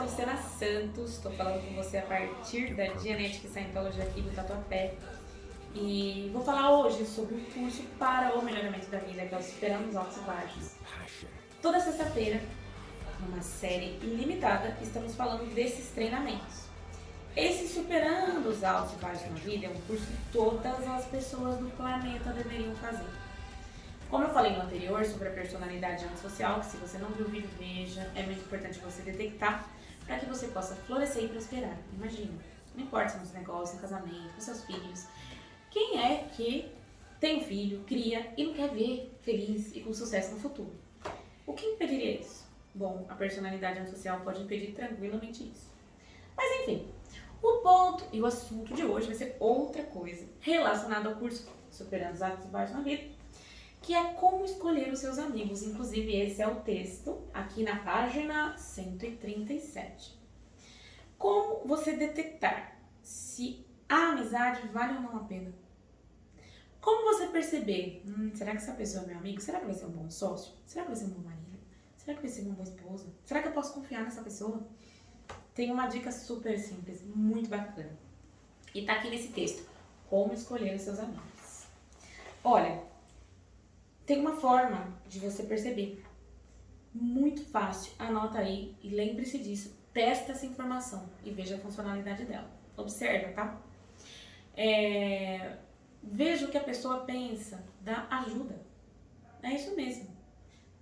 sou Luciana Santos, estou falando com você a partir da Dianética e Scientology aqui do Tatuapé. E vou falar hoje sobre o curso para o melhoramento da vida, que é o Superando os Altos e Baixos. Toda sexta-feira, numa série ilimitada, estamos falando desses treinamentos. Esse Superando os Altos e Baixos na Vida é um curso que todas as pessoas do planeta deveriam fazer. Como eu falei no anterior sobre a personalidade antissocial, que se você não viu o vídeo, veja, é muito importante você detectar para que você possa florescer e prosperar. Imagina, não importa se é nos negócios, no casamento, com seus filhos, quem é que tem um filho, cria e não quer ver feliz e com sucesso no futuro? O que impediria isso? Bom, a personalidade antissocial pode impedir tranquilamente isso. Mas enfim, o ponto e o assunto de hoje vai ser outra coisa relacionada ao curso Superando os Atos Baixos na Vida, que é como escolher os seus amigos. Inclusive, esse é o texto aqui na página 137. Como você detectar se a amizade vale ou não a pena? Como você perceber, hum, será que essa pessoa é meu amigo? Será que vai ser um bom sócio? Será que vai ser um bom marido? Será que vai ser uma boa esposa? Será que eu posso confiar nessa pessoa? Tem uma dica super simples, muito bacana. E tá aqui nesse texto, como escolher os seus amigos. Olha, tem uma forma de você perceber. Muito fácil. Anota aí e lembre-se disso. Testa essa informação e veja a funcionalidade dela. Observa, tá? É... Veja o que a pessoa pensa da ajuda. É isso mesmo.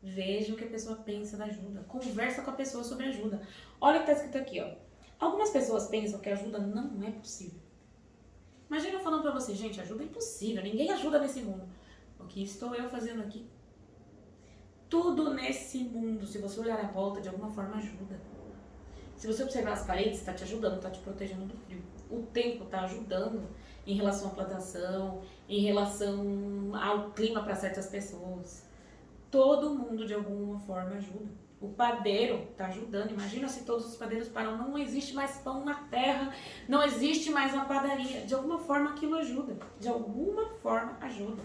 Veja o que a pessoa pensa da ajuda. Conversa com a pessoa sobre ajuda. Olha o que está escrito aqui, ó. Algumas pessoas pensam que ajuda não é possível. Imagina eu falando pra você, gente, ajuda é impossível, ninguém ajuda nesse mundo. O que estou eu fazendo aqui? Tudo nesse mundo, se você olhar à volta, de alguma forma ajuda. Se você observar as paredes, está te ajudando, está te protegendo do frio. O tempo está ajudando em relação à plantação, em relação ao clima para certas pessoas. Todo mundo, de alguma forma, ajuda. O padeiro está ajudando. Imagina se todos os padeiros param. Não existe mais pão na terra, não existe mais uma padaria. De alguma forma, aquilo ajuda. De alguma forma, ajuda.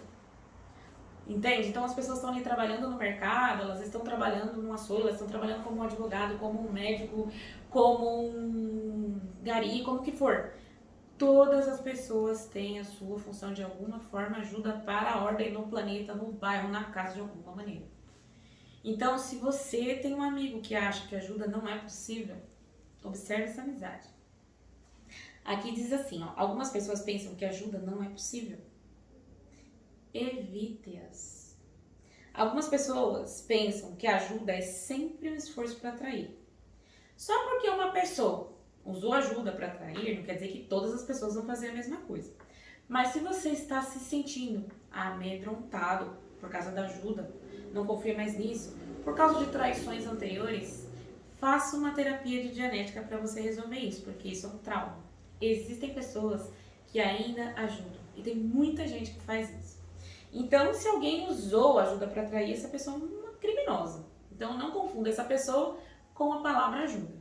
Entende? Então as pessoas estão ali trabalhando no mercado, elas estão trabalhando numa açougue, elas estão trabalhando como um advogado, como um médico, como um gari, como que for. Todas as pessoas têm a sua função de alguma forma, ajuda para a ordem no planeta, no bairro, na casa de alguma maneira. Então, se você tem um amigo que acha que ajuda não é possível, observe essa amizade. Aqui diz assim, ó, algumas pessoas pensam que ajuda não é possível evite-as. Algumas pessoas pensam que ajuda é sempre um esforço para atrair. Só porque uma pessoa usou ajuda para atrair, não quer dizer que todas as pessoas vão fazer a mesma coisa. Mas se você está se sentindo amedrontado por causa da ajuda, não confia mais nisso, por causa de traições anteriores, faça uma terapia de dianética para você resolver isso, porque isso é um trauma. Existem pessoas que ainda ajudam e tem muita gente que faz isso. Então, se alguém usou ajuda para atrair, essa pessoa é uma criminosa. Então, não confunda essa pessoa com a palavra ajuda.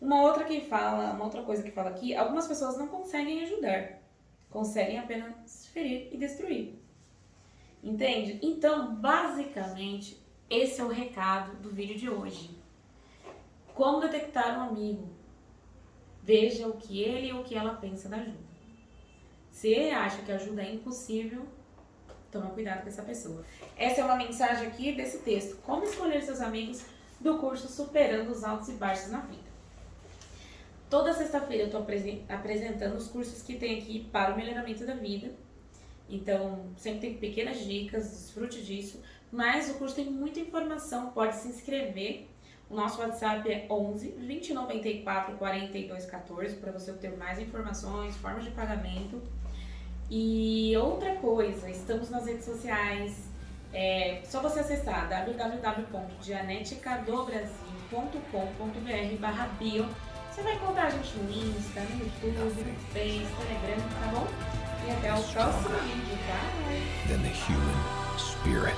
Uma outra que fala, uma outra coisa que fala aqui, algumas pessoas não conseguem ajudar, conseguem apenas ferir e destruir. Entende? Então, basicamente, esse é o recado do vídeo de hoje. Como detectar um amigo? Veja o que ele ou o que ela pensa da ajuda. Se ele acha que ajuda é impossível, Toma cuidado com essa pessoa. Essa é uma mensagem aqui desse texto. Como escolher seus amigos do curso Superando os Altos e Baixos na Vida. Toda sexta-feira eu estou apresentando os cursos que tem aqui para o melhoramento da vida. Então, sempre tem pequenas dicas, desfrute disso. Mas o curso tem muita informação, pode se inscrever. O nosso WhatsApp é 11 2094 42 14 para você obter mais informações, formas de pagamento. E outra coisa, estamos nas redes sociais, é só você acessar www.dianeticadobrasil.com.br barra bio. Você vai encontrar a gente no Insta, no YouTube, no Face, Telegram, tá bom? E até o próximo vídeo, tá? Then the human spirit